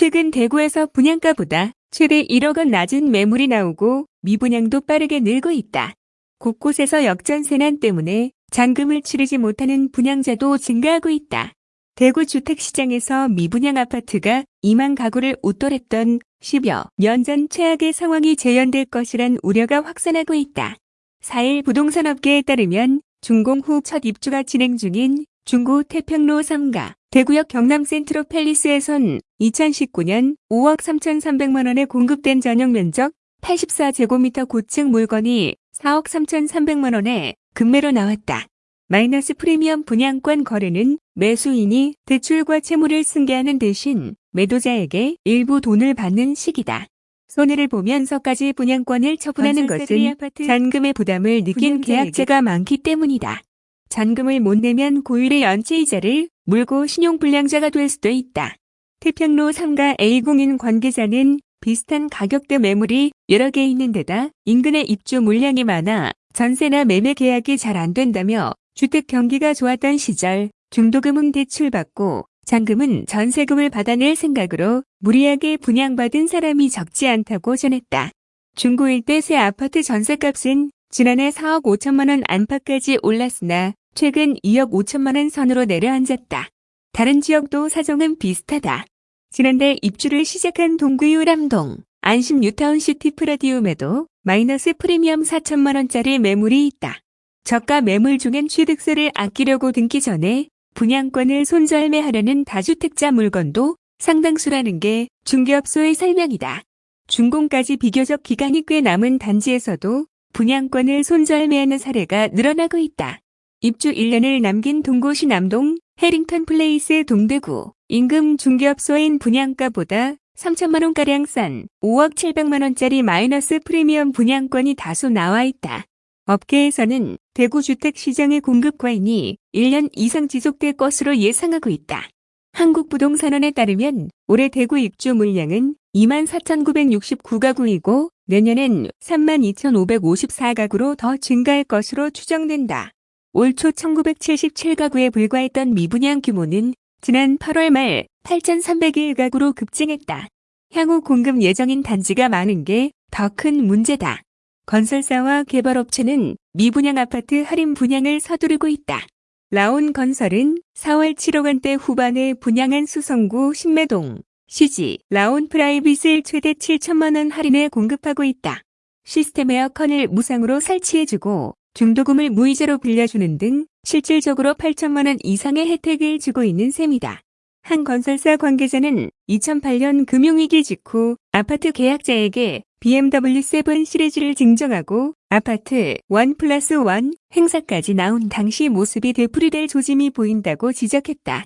최근 대구에서 분양가보다 최대 1억 원 낮은 매물이 나오고 미분양도 빠르게 늘고 있다. 곳곳에서 역전세난 때문에 잔금을 치르지 못하는 분양자도 증가하고 있다. 대구 주택시장에서 미분양 아파트가 2만 가구를 웃돌했던 10여 년 전 최악의 상황이 재현될 것이란 우려가 확산하고 있다. 4일 부동산업계에 따르면 준공 후 첫 입주가 진행 중인 중구 태평로 3가 대구역 경남 센트로 팰리스에선 2019년 5억 3,300만 원에 공급된 전용 면적 84제곱미터 고층 물건이 4억 3,300만 원에 금매로 나왔다. 마이너스 프리미엄 분양권 거래는 매수인이 대출과 채무를 승계하는 대신 매도자에게 일부 돈을 받는 식이다. 손해를 보면서까지 분양권을 처분하는 것은 잔금의 부담을 느낀 계약자가 많기 때문이다. 잔금을 못 내면 고율의 연체이자를 물고 신용불량자가 될 수도 있다. 태평로 3가 A공인 관계자는 비슷한 가격대 매물이 여러 개 있는 데다 인근의 입주 물량이 많아 전세나 매매 계약이 잘 안 된다며 주택 경기가 좋았던 시절 중도금은 대출받고 잔금은 전세금을 받아낼 생각으로 무리하게 분양받은 사람이 적지 않다고 전했다. 중고 일대 새 아파트 전세값은 지난해 4억 5천만 원 안팎까지 올랐으나 최근 2억 5천만 원 선으로 내려앉았다. 다른 지역도 사정은 비슷하다. 지난달 입주를 시작한 동구 율암동, 안심 뉴타운시티 프라디움에도 마이너스 프리미엄 4천만 원짜리 매물이 있다. 저가 매물 중엔 취득세를 아끼려고 등기 전에 분양권을 손절매하려는 다주택자 물건도 상당수라는 게 중개업소의 설명이다. 준공까지 비교적 기간이 꽤 남은 단지에서도 분양권을 손절매하는 사례가 늘어나고 있다. 입주 1년을 남긴 동구 신암동 해링턴 플레이스 동대구 인근 중개업소엔 분양가보다 3천만 원가량 싼 5억 7백만 원짜리 마이너스 프리미엄 분양권이 다수 나와 있다. 업계에서는 대구 주택시장의 공급 과잉이 1년 이상 지속될 것으로 예상하고 있다. 한국부동산원에 따르면 올해 대구 입주 물량은 24,969가구이고 내년엔 32,554가구로 더 증가할 것으로 추정된다. 올 초 1977가구에 불과했던 미분양 규모는 지난 8월 말 8,301가구로 급증했다. 향후 공급 예정인 단지가 많은 게 더 큰 문제다. 건설사와 개발업체는 미분양 아파트 할인 분양을 서두르고 있다. 라온 건설은 4월 7억 원대 후반에 분양한 수성구 신매동, 시지, 라온 프라이빗을 최대 7천만 원 할인에 공급하고 있다. 시스템 에어컨을 무상으로 설치해주고 중도금을 무이자로 빌려주는 등 실질적으로 8천만 원 이상의 혜택을 주고 있는 셈이다. 한 건설사 관계자는 2008년 금융위기 직후 아파트 계약자에게 BMW 7 시리즈를 증정하고 아파트 1 플러스 1 행사까지 나온 당시 모습이 되풀이될 조짐이 보인다고 지적했다.